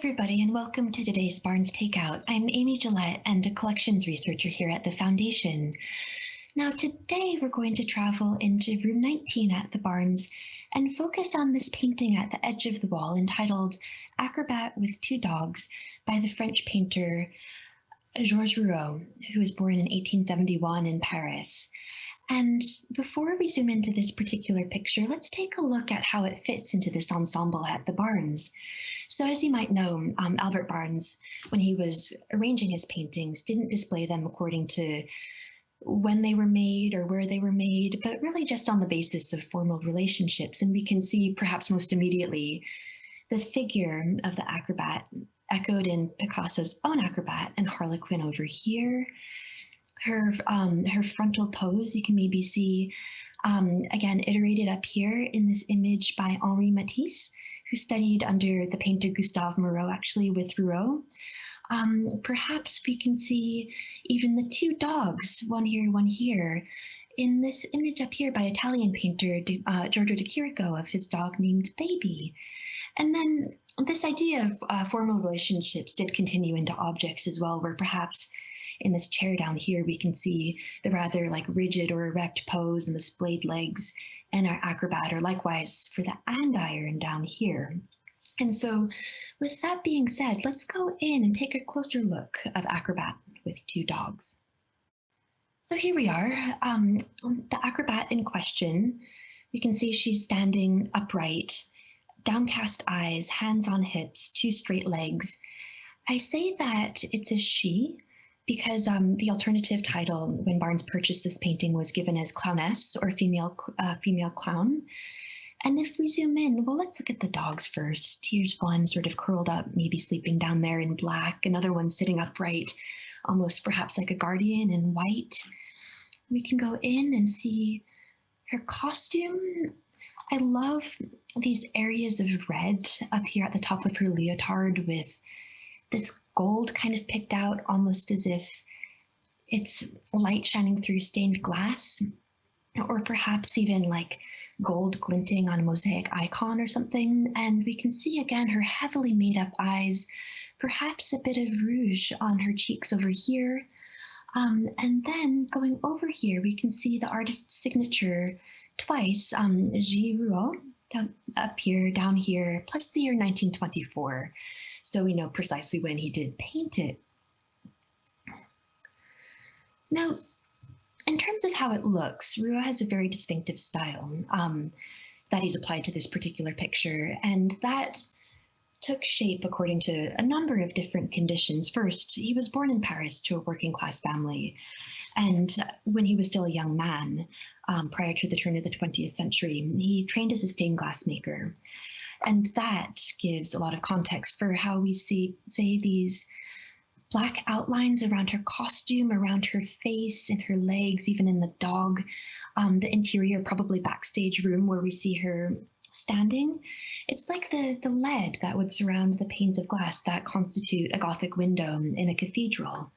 everybody, and welcome to today's Barnes Takeout. I'm Amy Gillette and a collections researcher here at the Foundation. Now, today we're going to travel into room 19 at the Barnes and focus on this painting at the edge of the wall entitled Acrobat with Two Dogs by the French painter Georges Rouault, who was born in 1871 in Paris. And before we zoom into this particular picture, let's take a look at how it fits into this ensemble at the Barnes. So as you might know, um, Albert Barnes, when he was arranging his paintings, didn't display them according to when they were made or where they were made, but really just on the basis of formal relationships. And we can see perhaps most immediately the figure of the acrobat echoed in Picasso's own acrobat and Harlequin over here her um, her frontal pose, you can maybe see um, again iterated up here in this image by Henri Matisse, who studied under the painter Gustave Moreau, actually with Rouault. Um, perhaps we can see even the two dogs, one here, one here, in this image up here by Italian painter uh, Giorgio de Chirico of his dog named Baby. And then this idea of uh, formal relationships did continue into objects as well, where perhaps in this chair down here, we can see the rather like rigid or erect pose and the splayed legs and our acrobat, or likewise for the andiron down here. And so with that being said, let's go in and take a closer look of acrobat with two dogs. So here we are, um, the acrobat in question. We can see she's standing upright, downcast eyes, hands on hips, two straight legs. I say that it's a she because um, the alternative title when Barnes purchased this painting was given as clowness or female uh, female clown. And if we zoom in, well, let's look at the dogs first. Here's one sort of curled up, maybe sleeping down there in black. Another one sitting upright, almost perhaps like a guardian in white. We can go in and see her costume. I love these areas of red up here at the top of her leotard with this gold kind of picked out almost as if it's light shining through stained glass or perhaps even like gold glinting on a mosaic icon or something. And we can see again her heavily made up eyes, perhaps a bit of rouge on her cheeks over here. Um, and then going over here, we can see the artist's signature twice, um, J. Rouault, down, up here, down here, plus the year 1924 so we know precisely when he did paint it. Now, in terms of how it looks, Rouault has a very distinctive style um, that he's applied to this particular picture, and that took shape according to a number of different conditions. First, he was born in Paris to a working class family, and when he was still a young man, um, prior to the turn of the 20th century, he trained as a stained glass maker. And that gives a lot of context for how we see, say, these black outlines around her costume, around her face and her legs, even in the dog, um, the interior, probably backstage room where we see her standing. It's like the, the lead that would surround the panes of glass that constitute a Gothic window in a cathedral.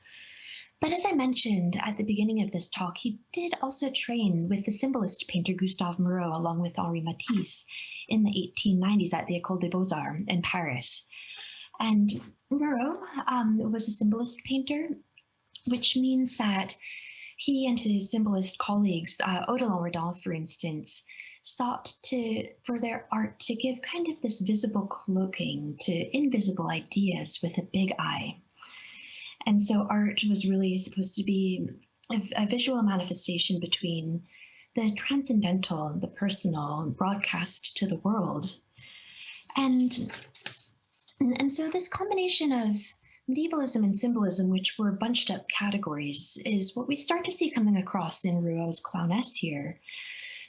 But as I mentioned at the beginning of this talk, he did also train with the symbolist painter Gustave Moreau along with Henri Matisse in the 1890s at the École des Beaux-Arts in Paris. And Moreau um, was a symbolist painter, which means that he and his symbolist colleagues, uh, Odilon Redon, for instance, sought to for their art to give kind of this visible cloaking to invisible ideas with a big eye. And so art was really supposed to be a, a visual manifestation between the transcendental, the personal, broadcast to the world. And, and so this combination of medievalism and symbolism, which were bunched up categories, is what we start to see coming across in Rouault's Clowness here.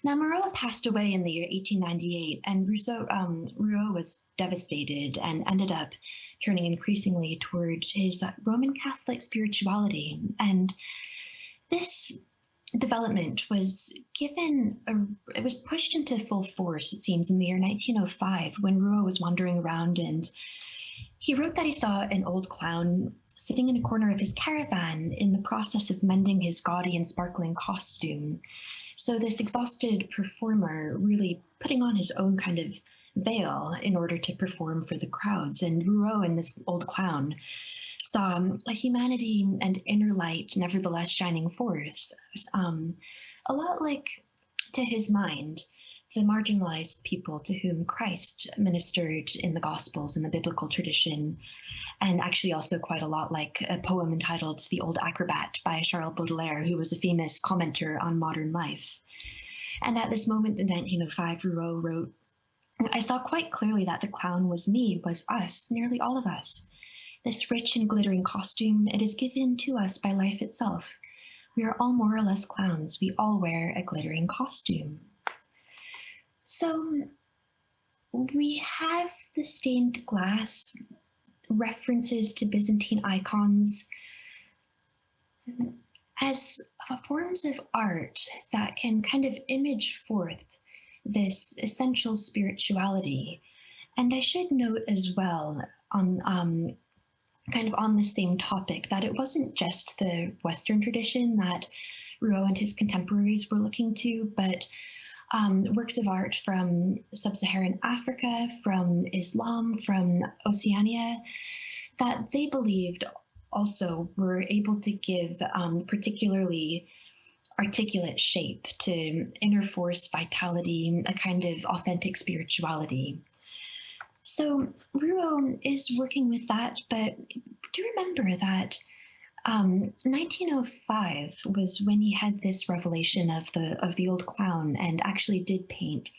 Now, passed away in the year 1898, and Rousseau, um, Rouault was devastated and ended up turning increasingly toward his Roman Catholic spirituality. And this development was given a, it was pushed into full force it seems in the year 1905 when Rouault was wandering around and he wrote that he saw an old clown sitting in a corner of his caravan in the process of mending his gaudy and sparkling costume so this exhausted performer really putting on his own kind of veil in order to perform for the crowds. And Rouault and this old clown saw a humanity and inner light nevertheless shining forth, um, a lot like to his mind the marginalized people to whom Christ ministered in the Gospels in the biblical tradition, and actually also quite a lot like a poem entitled The Old Acrobat by Charles Baudelaire, who was a famous commenter on modern life. And at this moment in 1905, Rouault wrote, I saw quite clearly that the clown was me, was us, nearly all of us. This rich and glittering costume, it is given to us by life itself. We are all more or less clowns. We all wear a glittering costume. So we have the stained glass references to Byzantine icons as forms of art that can kind of image forth this essential spirituality. And I should note as well on um, kind of on the same topic that it wasn't just the Western tradition that Rouault and his contemporaries were looking to, but um, works of art from sub-Saharan Africa, from Islam, from Oceania, that they believed also were able to give um, particularly articulate shape to inner force, vitality, a kind of authentic spirituality. So Rouault is working with that, but do remember that um, 1905 was when he had this revelation of the of the old clown and actually did paint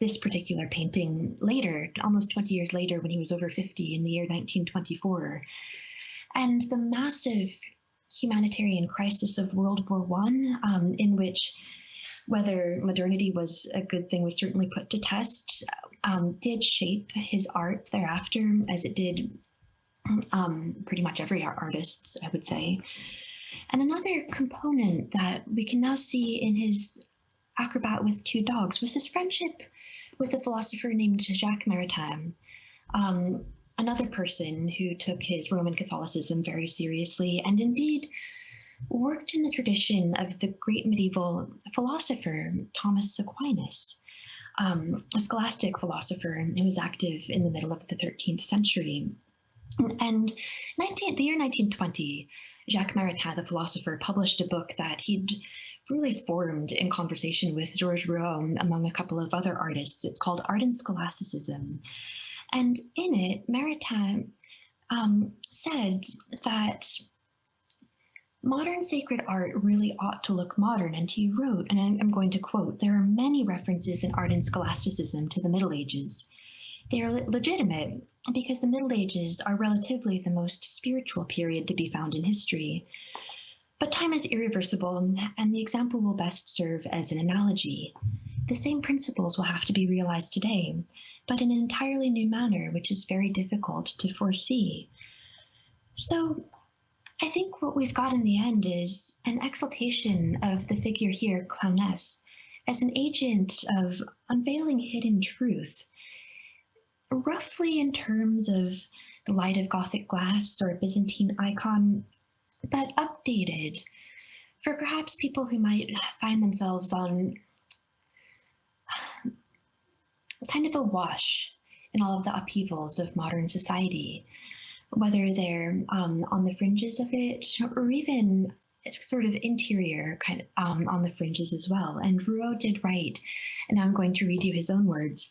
this particular painting later, almost 20 years later, when he was over 50 in the year 1924. And the massive humanitarian crisis of World War One, um, in which whether modernity was a good thing was certainly put to test, um, did shape his art thereafter, as it did um, pretty much every artist, I would say. And another component that we can now see in his Acrobat with Two Dogs was his friendship with a philosopher named Jacques Maritain, um, another person who took his Roman Catholicism very seriously and indeed worked in the tradition of the great medieval philosopher Thomas Aquinas, um, a scholastic philosopher who was active in the middle of the 13th century. And 19, the year 1920, Jacques Maritain, the philosopher, published a book that he'd really formed in conversation with Georges Rouault, among a couple of other artists. It's called Art and Scholasticism. And in it, Maritain um, said that modern sacred art really ought to look modern. And he wrote, and I'm going to quote, there are many references in art and scholasticism to the Middle Ages. They are legitimate because the Middle Ages are relatively the most spiritual period to be found in history. But time is irreversible, and the example will best serve as an analogy. The same principles will have to be realized today, but in an entirely new manner, which is very difficult to foresee. So I think what we've got in the end is an exaltation of the figure here, Clowness, as an agent of unveiling hidden truth roughly in terms of the light of Gothic glass or a Byzantine icon, but updated for perhaps people who might find themselves on kind of a wash in all of the upheavals of modern society, whether they're um, on the fringes of it or even it's sort of interior kind of um, on the fringes as well. And Rouault did write, and I'm going to read you his own words.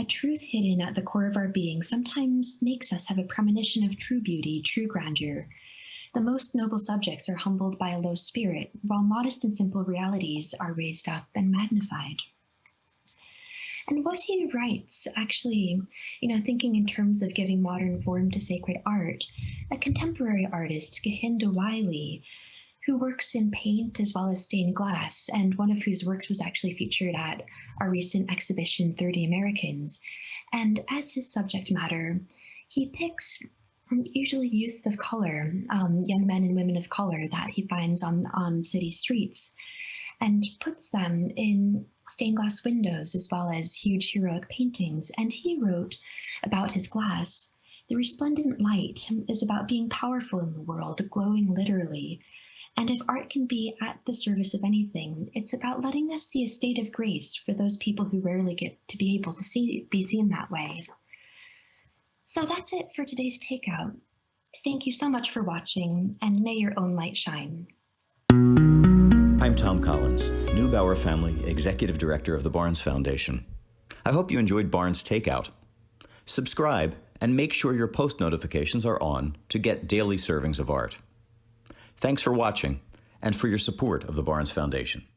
A truth hidden at the core of our being sometimes makes us have a premonition of true beauty, true grandeur. The most noble subjects are humbled by a low spirit, while modest and simple realities are raised up and magnified. And what he writes, actually, you know, thinking in terms of giving modern form to sacred art, a contemporary artist, Kehinde Wiley, who works in paint as well as stained glass, and one of whose works was actually featured at our recent exhibition, 30 Americans. And as his subject matter, he picks usually youths of color, um, young men and women of color that he finds on, on city streets, and puts them in stained glass windows as well as huge heroic paintings. And he wrote about his glass. The resplendent light is about being powerful in the world, glowing literally, And if art can be at the service of anything, it's about letting us see a state of grace for those people who rarely get to be able to see be seen that way. So that's it for today's takeout. Thank you so much for watching, and may your own light shine. I'm Thom Collins, Neubauer Family Executive Director of the Barnes Foundation. I hope you enjoyed Barnes Takeout. Subscribe and make sure your post notifications are on to get daily servings of art. Thanks for watching and for your support of the Barnes Foundation.